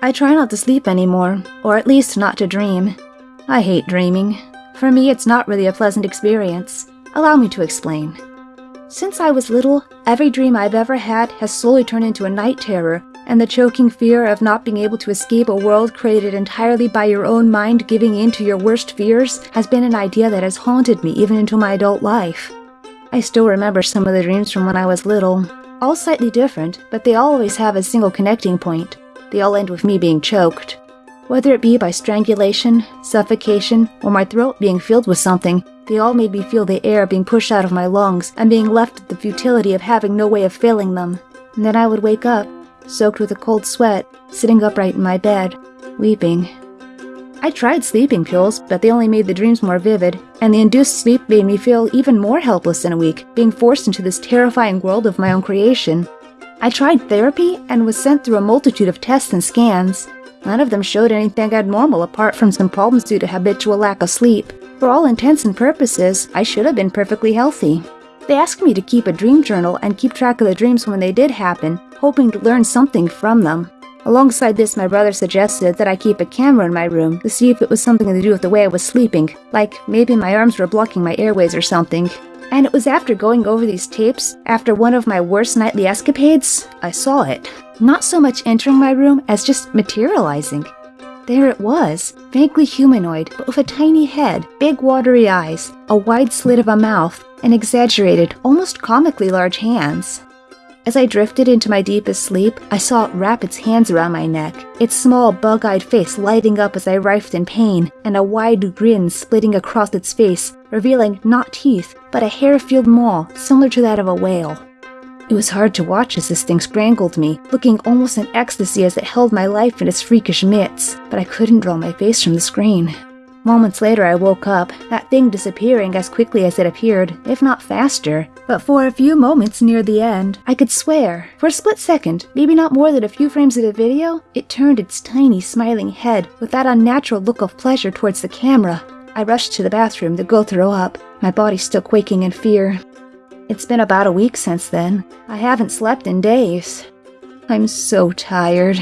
I try not to sleep anymore, or at least not to dream. I hate dreaming. For me, it's not really a pleasant experience. Allow me to explain. Since I was little, every dream I've ever had has slowly turned into a night terror, and the choking fear of not being able to escape a world created entirely by your own mind giving in to your worst fears has been an idea that has haunted me even into my adult life. I still remember some of the dreams from when I was little, all slightly different, but they always have a single connecting point. They all end with me being choked. Whether it be by strangulation, suffocation, or my throat being filled with something, they all made me feel the air being pushed out of my lungs and being left with the futility of having no way of filling them. And then I would wake up, soaked with a cold sweat, sitting upright in my bed, weeping. I tried sleeping pills, but they only made the dreams more vivid, and the induced sleep made me feel even more helpless in a week, being forced into this terrifying world of my own creation. I tried therapy and was sent through a multitude of tests and scans. None of them showed anything abnormal apart from some problems due to habitual lack of sleep. For all intents and purposes, I should have been perfectly healthy. They asked me to keep a dream journal and keep track of the dreams when they did happen, hoping to learn something from them. Alongside this, my brother suggested that I keep a camera in my room to see if it was something to do with the way I was sleeping, like maybe my arms were blocking my airways or something. And it was after going over these tapes, after one of my worst nightly escapades, I saw it. Not so much entering my room as just materializing. There it was, vaguely humanoid, but with a tiny head, big watery eyes, a wide slit of a mouth, and exaggerated, almost comically large hands. As I drifted into my deepest sleep, I saw it wrap its hands around my neck, its small, bug eyed face lighting up as I writhed in pain, and a wide grin splitting across its face, revealing not teeth, but a hair filled maw similar to that of a whale. It was hard to watch as this thing strangled me, looking almost in ecstasy as it held my life in its freakish mitts, but I couldn't draw my face from the screen. Moments later, I woke up, that thing disappearing as quickly as it appeared, if not faster. But for a few moments near the end, I could swear, for a split second, maybe not more than a few frames of the video, it turned its tiny, smiling head with that unnatural look of pleasure towards the camera. I rushed to the bathroom to go throw up, my body still quaking in fear. It's been about a week since then. I haven't slept in days. I'm so tired.